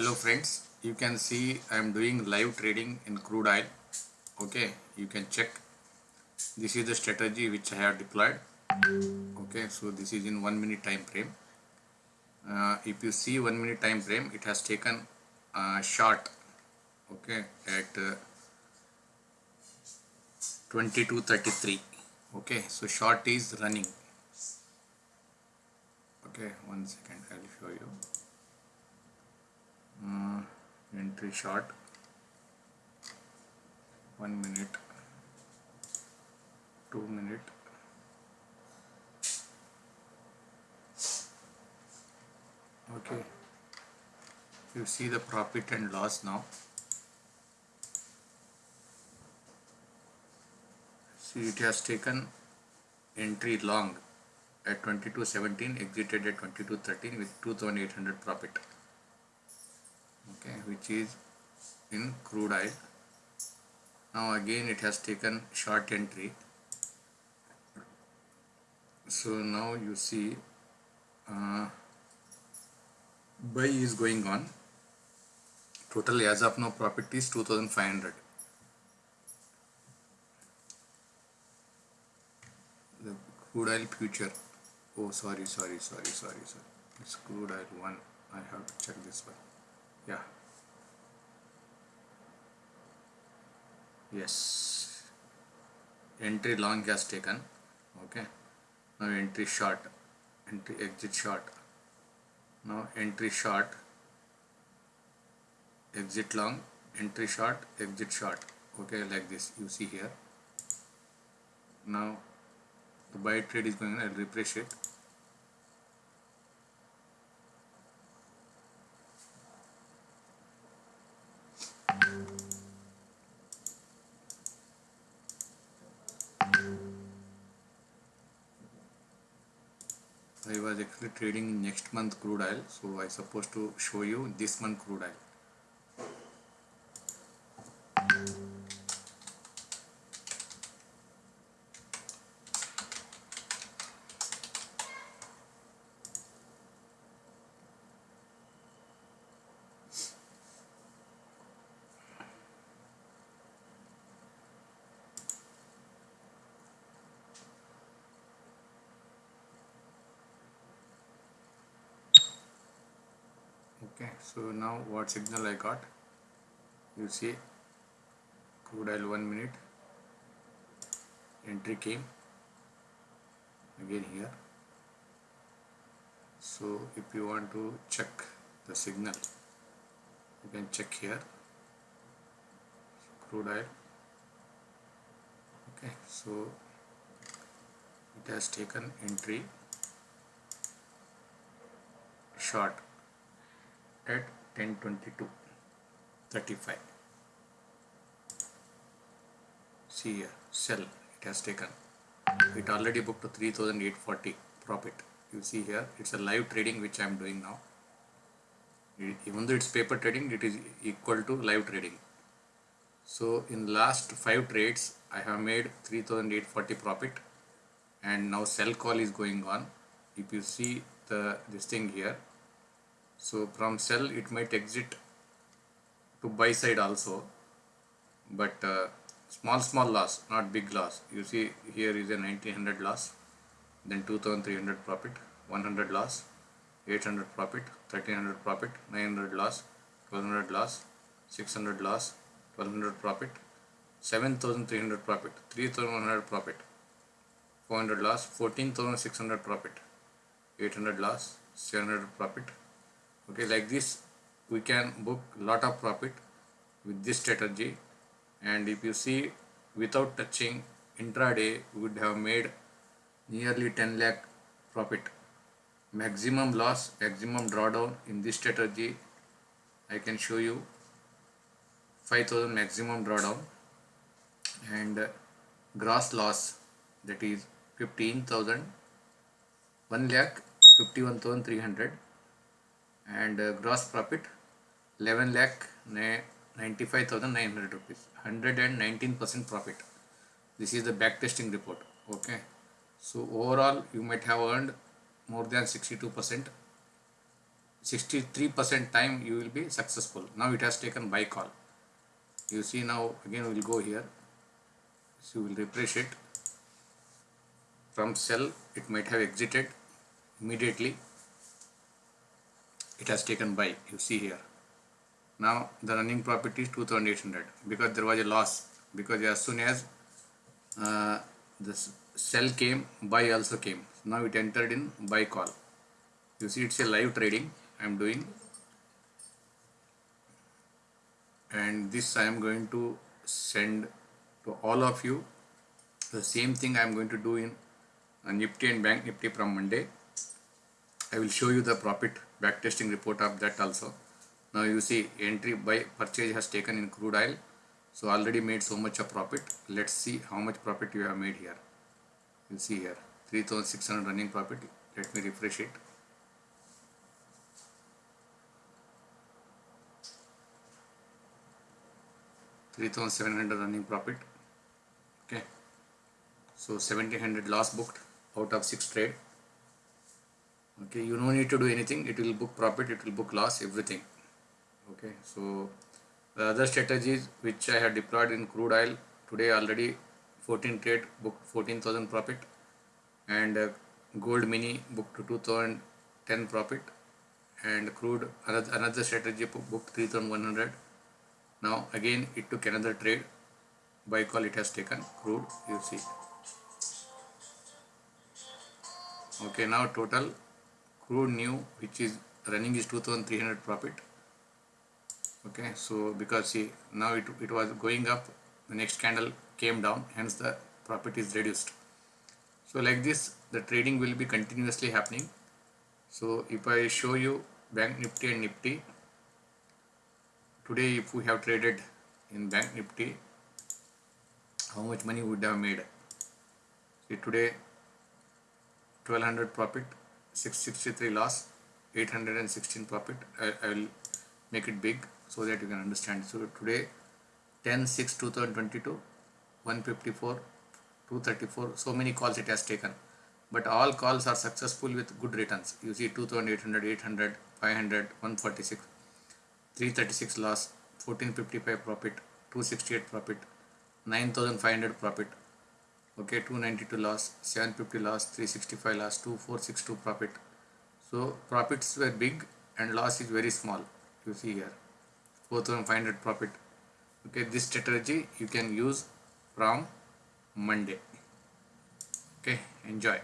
hello friends. You can see i am doing live trading in crude oil. Okay you can check. This is the strategy which i have deployed. Okay so this is in one minute time frame. Uh, if you see one minute time frame it has taken a short okay at uh, 2233 okay so short is running. Okay one second i'll show you uh, entry short one minute. Two minute. Okay. You see the profit and loss now. See it has taken entry long at 2217 exited at 2213 with 2800 profit okay which is in crude oil. Now again it has taken short entry. So now you see uh, buy is going on. Total as of now profit is 2500 the crude oil future. Oh sorry sorry sorry sorry sorry. It's crude oil one I have to check this one yeah. Yes. Entry long has taken. Okay. Now entry short. Entry exit short. Now entry short. Exit long. Entry short. Exit short. Okay like this. You see here. Now the buy trade is going on. I'll refresh it I was actually trading next month crude oil. So I supposed to show you this month crude oil okay so now what signal I got? You see crude oil one minute. Entry came. Again here. So if you want to check the signal you can check here. Crude oil. Okay so it has taken entry. Short at 1022 35 see here sell it has taken. It already booked to 3840 profit. You see here it's a live trading which I am doing now. Even though it's paper trading it is equal to live trading. So in last five trades I have made 3840 profit and now sell call is going on. If you see the this thing here so from sell it might exit to buy side also. But uh, small small loss not big loss. You see here is a 1900 loss then 2300 profit 100 loss 800 profit 1300 profit 900 loss 1200 loss 600 loss 1200 profit 7300 profit 3100 profit 400 loss 14600 profit 800 loss 700 profit okay like this we can book lot of profit with this strategy. And if you see without touching intraday we would have made nearly 10 lakh profit. Maximum loss maximum drawdown in this strategy I can show you 5000 maximum drawdown. And gross loss that is 15000 1 lakh 51300 and uh, gross profit 11 lakh 95900 rupees. 119 percent profit. This is the back testing report okay? So overall you might have earned more than 62 percent. 63% time you will be successful. Now it has taken buy call. You see now again we will go here. So we will refresh it. From sell it might have exited immediately it has taken buy you see here. Now the running profit is 2800 because there was a loss. Because as soon as uh, the sell came buy also came. Now it entered in buy call. You see it's a live trading I am doing. And this I am going to send to all of you. The same thing I am going to do in uh, Nifty and Bank Nifty from Monday I will show you the profit backtesting report of that also. Now you see entry by purchase has taken in crude oil. So already made so much of profit. Let's see how much profit you have made here. You see here 3600 running profit. Let me refresh it. Three thousand seven hundred running profit. Okay. So seventeen hundred loss booked out of six trade okay you no need to do anything. It will book profit it will book loss everything. Okay so the other strategies which I have deployed in crude oil today already 14 trade booked 14,000 profit and uh, gold mini booked 2010 profit and crude another, another strategy booked 3100 now again it took another trade. Buy call it has taken crude you see. Okay now total crude new which is running is 2300 profit. Okay so because see now it, it was going up the next candle came down hence the profit is reduced. So like this the trading will be continuously happening. So if I show you bank nifty and nifty today if we have traded in bank nifty how much money would have made? See today 1200 profit 663 loss 816 profit. I, I will make it big so that you can understand. So today 10 6 2022 154 234 so many calls it has taken. But all calls are successful with good returns. You see 2800 800 500 146 336 loss 1455 profit 268 profit 9500 profit okay 292 loss 750 loss 365 loss 2462 profit. So profits were big and loss is very small you see here. 4500 profit. Okay this strategy you can use from monday. Okay enjoy